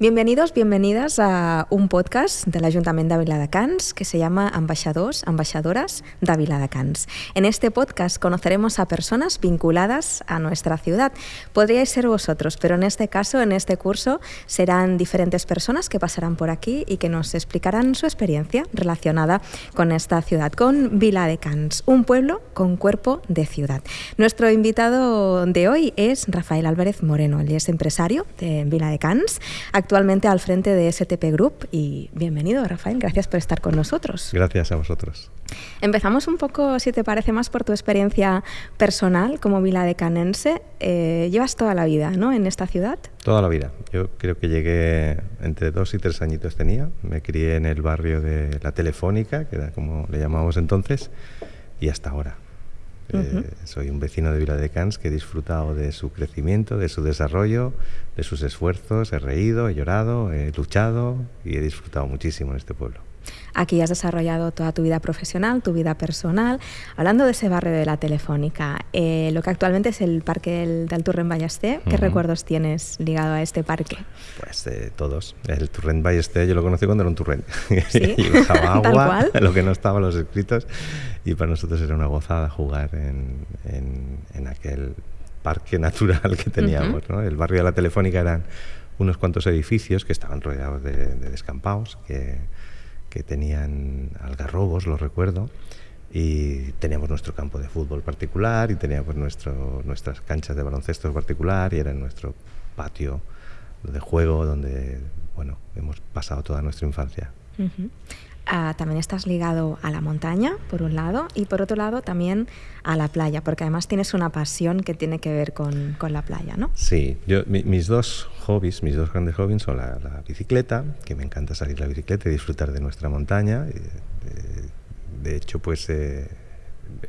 Bienvenidos, bienvenidas a un podcast del Ayuntamiento de Viladecans que se llama Ambaixadors, Ambaixadoras de Viladecans. En este podcast conoceremos a personas vinculadas a nuestra ciudad. Podríais ser vosotros, pero en este caso, en este curso, serán diferentes personas que pasarán por aquí y que nos explicarán su experiencia relacionada con esta ciudad, con Viladecans, un pueblo con cuerpo de ciudad. Nuestro invitado de hoy es Rafael Álvarez Moreno, él es empresario de Viladecans actualmente al frente de STP Group. Y bienvenido, Rafael, gracias por estar con nosotros. Gracias a vosotros. Empezamos un poco, si te parece más, por tu experiencia personal como viladecanense. Eh, llevas toda la vida ¿no? en esta ciudad. Toda la vida. Yo creo que llegué entre dos y tres añitos tenía. Me crié en el barrio de La Telefónica, que era como le llamábamos entonces, y hasta ahora. Eh, soy un vecino de Vila de Cans que he disfrutado de su crecimiento, de su desarrollo, de sus esfuerzos. He reído, he llorado, he luchado y he disfrutado muchísimo en este pueblo. Aquí has desarrollado toda tu vida profesional, tu vida personal. Hablando de ese barrio de la Telefónica, eh, lo que actualmente es el parque del, del Turren Ballester, ¿qué recuerdos tienes ligado a este parque? Pues eh, todos. El Turren Ballester yo lo conocí cuando era un turren. ¿Sí? y bajaba agua, lo que no estaba en los escritos, y para nosotros era una gozada jugar en, en, aquel parque natural que teníamos. ¿no? El barrio de la Telefónica eran unos cuantos edificios que estaban rodeados de, de descampados, que que tenían algarrobos, lo recuerdo, y teníamos nuestro campo de fútbol particular y teníamos nuestro, nuestras canchas de baloncesto particular y era nuestro patio de juego donde bueno, hemos pasado toda nuestra infancia. Ah, también estás ligado a la montaña, por un lado, y por otro lado también a la playa, porque además tienes una pasión que tiene que ver con, con la playa, ¿no? Sí, yo, mis dos hobbies, mis dos grandes hobbies son la, bicicleta, que me encanta salir la bicicleta y disfrutar de nuestra montaña. Eh, de hecho, pues eh,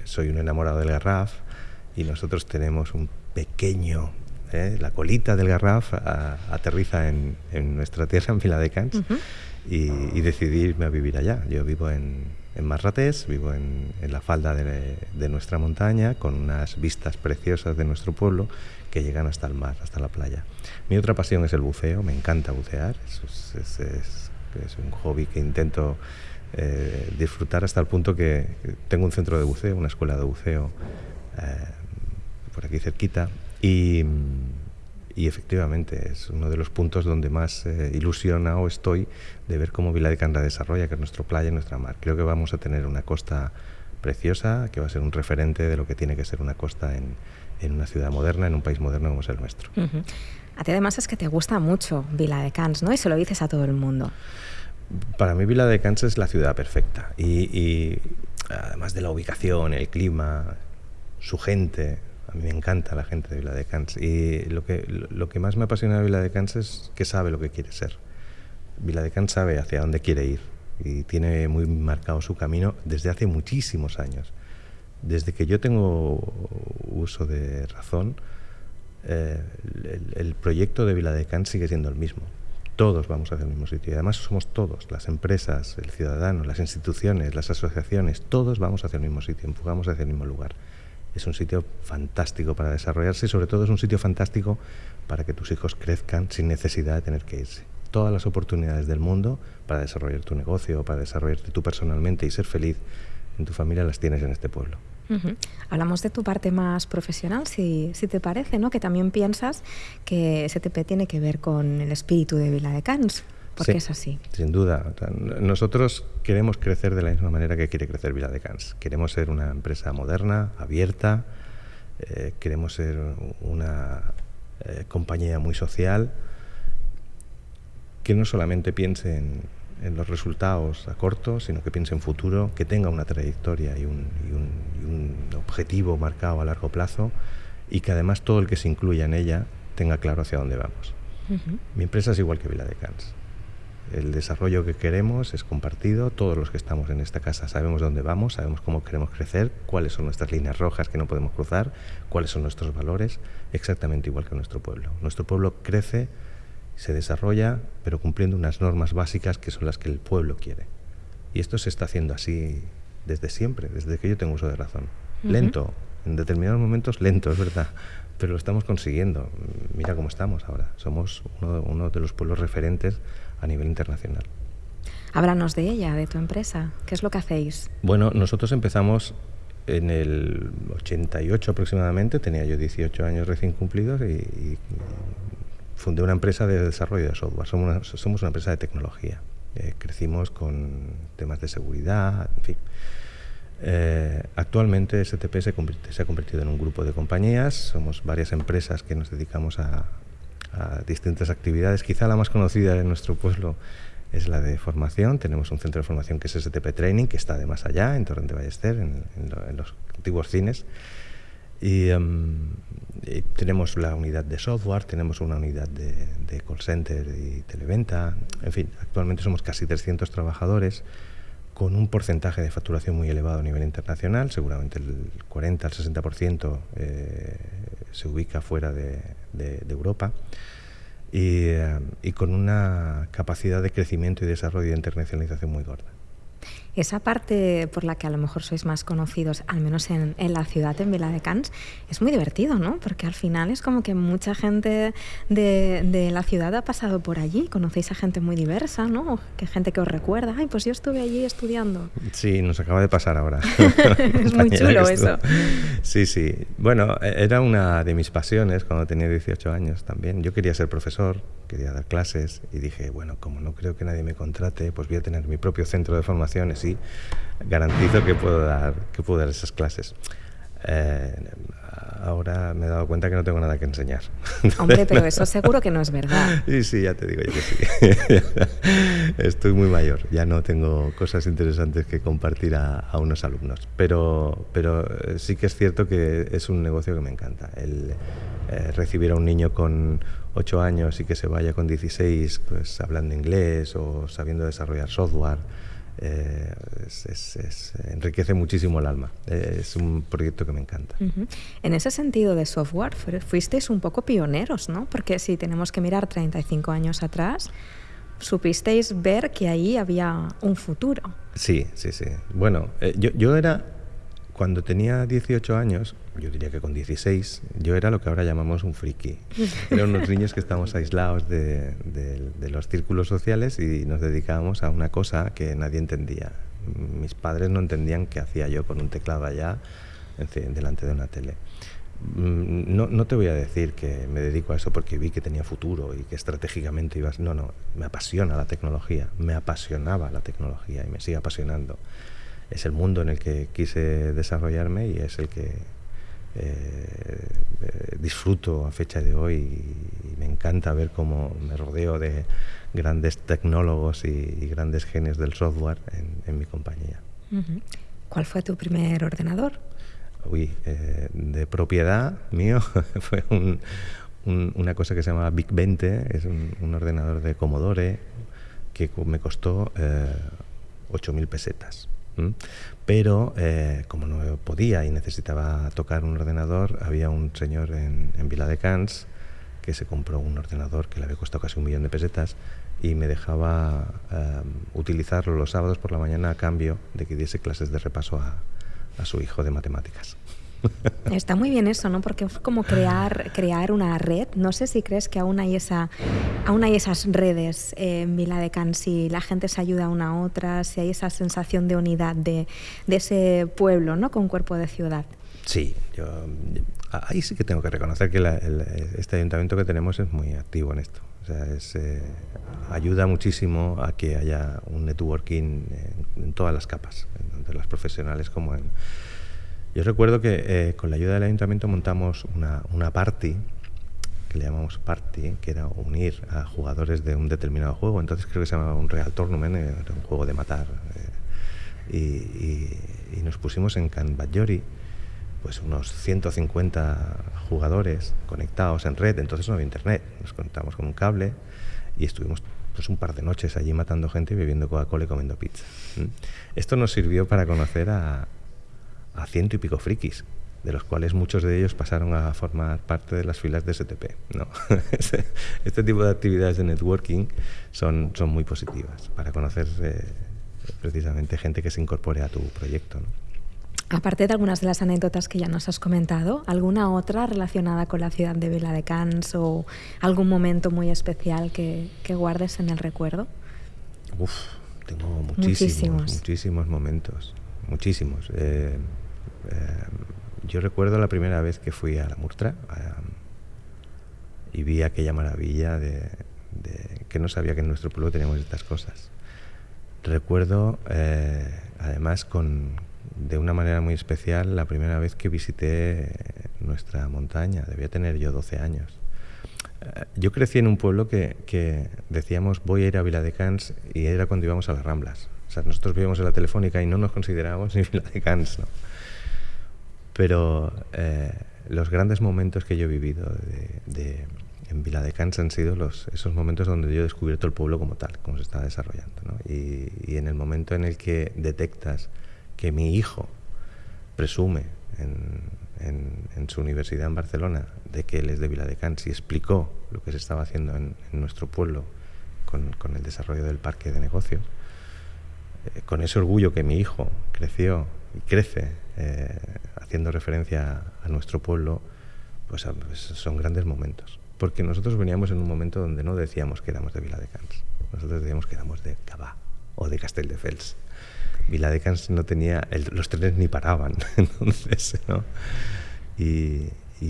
soy un enamorado del Garraf y nosotros tenemos un pequeño ¿eh? la colita del Garraf aterriza en, en, nuestra tierra, en Viladecans, uh y, decidí irme a vivir allá. Yo vivo en, en Marratés, vivo en, en la falda de, nuestra montaña, con unas vistas preciosas de nuestro pueblo que llegan hasta el mar, hasta la playa. Mi otra pasión es el buceo, me encanta bucear, es, es un hobby que intento eh, disfrutar hasta el punto que tengo un centro de buceo, una escuela de buceo eh, por aquí cerquita y y efectivamente es uno de los puntos donde más eh, ilusionado estoy de ver cómo Vila de Canra desarrolla, que es nuestro playa y nuestra mar. Creo que vamos a tener una costa preciosa, que va a ser un referente de lo que tiene que ser una costa en, en una ciudad moderna, en un país moderno como es el nuestro. A ti además es que te gusta mucho Vila de Cans, ¿no? Y se lo dices a todo el mundo. Para mí Vila de Cans es la ciudad perfecta y, y además de la ubicación, el clima, su gente, a mí me encanta la gente de Viladecans y lo que, lo que más me apasiona de Viladecans es que sabe lo que quiere ser. Viladecans sabe hacia dónde quiere ir y tiene muy marcado su camino desde hace muchísimos años. Desde que yo tengo uso de razón, eh, el, el, proyecto de Viladecans sigue siendo el mismo. Todos vamos hacia el mismo sitio y además somos todos, las empresas, el ciudadano, las instituciones, las asociaciones, todos vamos hacia el mismo sitio, empujamos hacia el mismo lugar es un sitio fantástico para desarrollarse y sobre todo es un sitio fantástico para que tus hijos crezcan sin necesidad de tener que irse. Todas las oportunidades del mundo para desarrollar tu negocio, para desarrollarte tú personalmente y ser feliz en tu familia las tienes en este pueblo. Hablamos de tu parte más profesional, si, si, te parece, ¿no? que también piensas que STP tiene que ver con el espíritu de Vila de Cans porque sí, es así. Sin duda. Nosotros queremos crecer de la misma manera que quiere crecer Vila de Cans. Queremos ser una empresa moderna, abierta, eh, queremos ser una eh, compañía muy social, que no solamente piense en, en, los resultados a corto, sino que piense en futuro, que tenga una trayectoria y un, y un, y un objetivo marcado a largo plazo y que además todo el que se incluya en ella tenga claro hacia dónde vamos. Uh -huh. Mi empresa es igual que Vila de Cans el desarrollo que queremos es compartido, todos los que estamos en esta casa sabemos dónde vamos, sabemos cómo queremos crecer, cuáles son nuestras líneas rojas que no podemos cruzar, cuáles son nuestros valores, exactamente igual que nuestro pueblo. Nuestro pueblo crece, se desarrolla, pero cumpliendo unas normas básicas que son las que el pueblo quiere. Y esto se está haciendo así desde siempre, desde que yo tengo uso de razón. Uh -huh. Lento, En determinados momentos lento, es verdad, pero lo estamos consiguiendo. Mira cómo estamos ahora. Somos uno, uno de los pueblos referentes a nivel internacional. Háblanos de ella, de tu empresa. ¿Qué es lo que hacéis? Bueno, nosotros empezamos en el 88 aproximadamente, tenía yo 18 años recién cumplidos y, fundé una empresa de desarrollo de software. Somos una, somos una empresa de tecnología. Eh, crecimos con temas de seguridad, en fin. Eh, actualmente STP se, se, ha convertido en un grupo de compañías, somos varias empresas que nos dedicamos a, a distintas actividades. Quizá la más conocida en nuestro pueblo es la de formación. Tenemos un centro de formación que es STP Training, que está de más allá, en Torrente Ballester, en, en, los antiguos cines. Em, y, tenemos la unidad de software, tenemos una unidad de, de, call center y televenta. En fin, actualmente somos casi 300 trabajadores con un porcentaje de facturación muy elevado a nivel internacional. Seguramente el 40 al 60% eh, se ubica fuera de, de, de Europa. Y, eh, y, con una capacidad de crecimiento y desarrollo y internacionalización muy gorda. Esa parte por la que a lo mejor sois más conocidos, al menos en, en la ciudad, en Vila de Cans, es muy divertido, ¿no? Porque al final es como que mucha gente de, de, la ciudad ha pasado por allí, conocéis a gente muy diversa, ¿no? Que gente que os recuerda, ay, pues yo estuve allí estudiando. Sí, nos acaba de pasar ahora. es muy chulo eso. Sí, sí. Bueno, e, era una de mis pasiones cuando tenía 18 años también. Yo quería ser profesor, quería dar clases y dije, bueno, como no creo que nadie me contrate, pues voy a tener mi propio centro de formación y garantizo que puedo dar, que puedo dar esas clases. Eh, ahora me he dado cuenta que no tengo nada que enseñar. Hombre, pero eso seguro que no es verdad. Sí, sí, ya te digo yo que sí. Estoy muy mayor, ya no tengo cosas interesantes que compartir a, a, unos alumnos. Pero, pero eh, sí que es cierto que es un negocio que me encanta. El eh, recibir a un niño con 8 años y que se vaya con 16 pues, hablando inglés o sabiendo desarrollar software. Eh, es, es, es, enriquece muchísimo el alma. Eh, es un proyecto que me encanta. Uh -huh. En ese sentido de software, fuisteis un poco pioneros, ¿no? Porque si tenemos que mirar 35 años atrás, supisteis ver que ahí había un futuro. Sí, sí, sí. Bueno, eh, yo, yo era, cuando tenía 18 años, yo diría que con 16, yo era lo que ahora llamamos un friki. Eran unos niños que estábamos aislados de, de, de, los círculos sociales y nos dedicábamos a una cosa que nadie entendía. Mis padres no entendían qué hacía yo con un teclado allá delante de una tele. No, no, te voy a decir que me dedico a eso porque vi que tenía futuro y que estratégicamente ibas... No, no, me apasiona la tecnología, me apasionaba la tecnología y me sigue apasionando. Es el mundo en el que quise desarrollarme y es el que eh, eh, disfruto a fecha de hoy y, y, me encanta ver cómo me rodeo de grandes tecnólogos y, y grandes genios del software en, en mi compañía. ¿Cuál fue tu primer ordenador? Uy, eh, de propiedad mío fue un, un, una cosa que se llama Big 20, es un, un ordenador de Commodore que me costó eh, 8.000 pesetas. Pero eh, como no podía y necesitaba tocar un ordenador, había un señor en, en Vila de Cans que se compró un ordenador que le había costado casi un millón de pesetas y me dejaba um, utilizarlo los sábados por la mañana a cambio de que diese clases de repaso a su hijo de matemáticas. Está muy bien eso, ¿no? Porque es como crear, crear una red. No sé si crees que aún hay, esa, aún hay esas redes en Vila de Can, si la gente se ayuda una a otra, si hay esa sensación de unidad de, de ese pueblo, ¿no? Con cuerpo de ciudad. Sí, yo ahí sí que tengo que reconocer que la, el, este ayuntamiento que tenemos es muy activo en esto. O sea, es, eh, ayuda muchísimo a que haya un networking en, en todas las capas, tanto en las profesionales como en, yo recuerdo que eh, con la ayuda del ayuntamiento montamos una, una party, que le llamamos party, que era unir a jugadores de un determinado juego. Entonces creo que se llamaba un Real Tournament, un juego de matar. Eh, y, nos pusimos en Can Badjori, pues unos 150 jugadores conectados en red, entonces no había internet. Nos conectamos con un cable y estuvimos pues un par de noches allí matando gente y bebiendo Coca-Cola y comiendo pizza. ¿Mm? Esto nos sirvió para conocer a, a ciento y pico frikis, de los cuales muchos de ellos pasaron a formar parte de las filas de STP. ¿no? este, este tipo de actividades de networking son, son muy positivas para conocer eh, precisamente gente que se incorpore a tu proyecto. ¿no? Aparte de algunas de las anécdotas que ya nos has comentado, ¿alguna otra relacionada con la ciudad de Viladecans o algún momento muy especial que, guardes en el recuerdo? Uf, tengo muchísimos, muchísimos, momentos, muchísimos. Eh, yo recuerdo la primera vez que fui a la Murtra y vi aquella maravilla de, que no sabía que en nuestro pueblo teníamos estas cosas. Recuerdo, eh, además, con, de una manera muy especial la primera vez que visité nuestra montaña. Debía tener yo 12 años. Eh, yo crecí en un pueblo que, decíamos voy a ir a Viladecans y era cuando íbamos a las Ramblas. O sea, nosotros vivíamos en la Telefónica y no nos considerábamos ni Viladecans, ¿no? Pero eh, los grandes momentos que yo he vivido de, en Viladecans han sido los, esos momentos donde yo he descubierto el pueblo como tal, como se está desarrollando. ¿no? Y, y en el momento en el que detectas que mi hijo presume en, su universidad en Barcelona de que él es de Viladecans y explicó lo que se estaba haciendo en, nuestro pueblo con, el desarrollo del parque de negocios, eh, con ese orgullo que mi hijo creció y crece eh, haciendo referencia a nuestro pueblo, pues, pues, son grandes momentos. Porque nosotros veníamos en un momento donde no decíamos que éramos de Viladecans, nosotros decíamos que éramos de Cabá o de Castelldefels. Viladecans no tenía, los trenes ni paraban, entonces, ¿no? Y,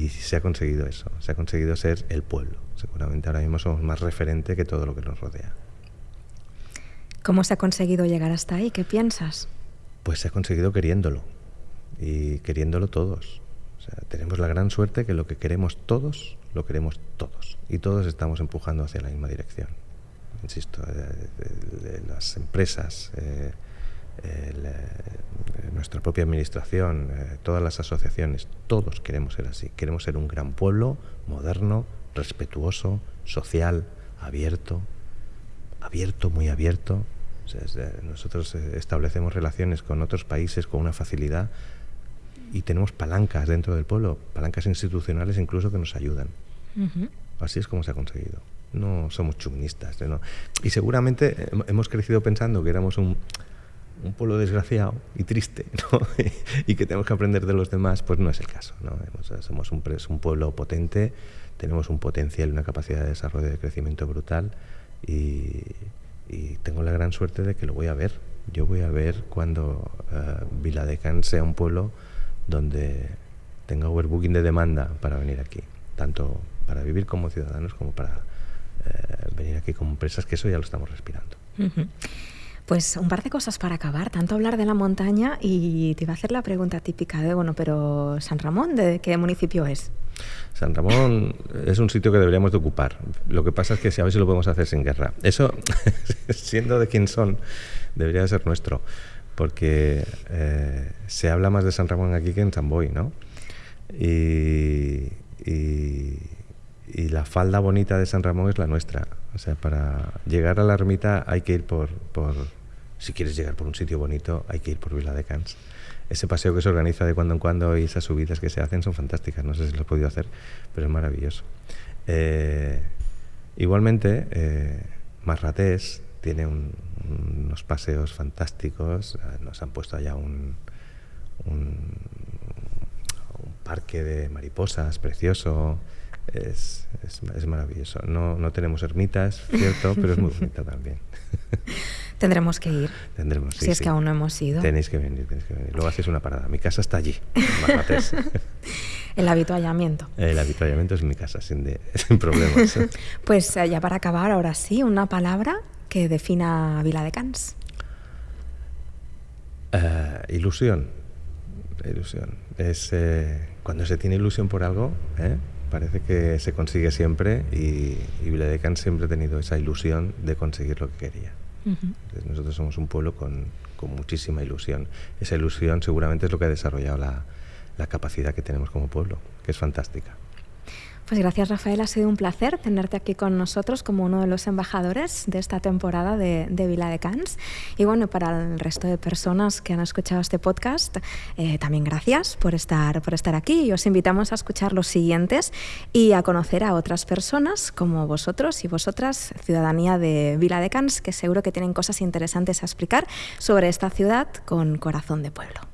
se ha conseguido eso, se ha conseguido ser el pueblo. Seguramente ahora mismo somos más referente que todo lo que nos rodea. ¿Cómo se ha conseguido llegar hasta ahí? ¿Qué piensas? Pues se ha conseguido queriéndolo y queriéndolo todos. tenemos la gran suerte que lo que queremos todos, lo queremos todos. Y todos estamos empujando hacia la misma dirección. Insisto, eh, las empresas, eh, eh, nuestra propia administración, todas las asociaciones, todos queremos ser así. Queremos ser un gran pueblo, moderno, respetuoso, social, abierto, abierto, muy abierto. nosotros establecemos relaciones con otros países con una facilidad y tenemos palancas dentro del pueblo, palancas institucionales incluso que nos ayudan. Así es como se ha conseguido. No somos chuministas. Y seguramente hemos crecido pensando que éramos un, un pueblo desgraciado y triste y que tenemos que aprender de los demás, pues no es el caso. ¿no? Somos un, un, pueblo potente, tenemos un potencial y una capacidad de desarrollo y de crecimiento brutal y, tengo la gran suerte de que lo voy a ver. Yo voy a ver cuando uh, Viladecans sea un pueblo donde tenga overbooking de demanda para venir aquí, tanto para vivir como ciudadanos como para eh, venir aquí como empresas, que eso ya lo estamos respirando. Pues un par de cosas para acabar, tanto hablar de la montaña y te iba a hacer la pregunta típica de, bueno, pero San Ramón, ¿de qué municipio es? San Ramón es un sitio que deberíamos de ocupar. Lo que pasa es que si a ver si lo podemos hacer sin guerra. Eso, siendo de quién son, debería de ser nuestro, porque eh, se habla más de San Ramón aquí que en San Boy, ¿no? Y, y la falda bonita de San Ramón es la nuestra. O sea, para llegar a la ermita hay que ir por, por si quieres llegar por un sitio bonito, hay que ir por Vila de Cans. Ese paseo que se organiza de cuando en cuando y esas subidas que se hacen son fantásticas. No sé si lo he podido hacer, pero es maravilloso. Eh, igualmente, eh, Marratés tiene unos paseos fantásticos. Nos han puesto allá un, un parque de mariposas precioso es, es, maravilloso. No, no, tenemos ermitas, cierto, pero es muy bonita también. Tendremos que ir. Tendremos, Si es que aún no hemos ido. Tenéis que venir, tenéis que venir. Luego hacéis una parada. Mi casa está allí, El habituallamiento. El habituallamiento es mi casa, sin, de, sin problemas. pues eh, ya para acabar, ahora sí, una palabra que defina Vila de Cans. Uh, ilusión. Ilusión. Es eh, cuando se tiene ilusión por algo, ¿eh? parece que se consigue siempre y, y siempre ha tenido esa ilusión de conseguir lo que quería. Nosotros somos un pueblo con, con, muchísima ilusión. Esa ilusión seguramente es lo que ha desarrollado la, la capacidad que tenemos como pueblo, que es fantástica. Pues gracias Rafael, ha sido un placer tenerte aquí con nosotros como uno de los embajadores de esta temporada de, de Vila de Cans. Y bueno, para el resto de personas que han escuchado este podcast, eh, también gracias por estar, por estar aquí y os invitamos a escuchar los siguientes y a conocer a otras personas como vosotros y vosotras, ciudadanía de Vila de Cans, que seguro que tienen cosas interesantes a explicar sobre esta ciudad con corazón de pueblo.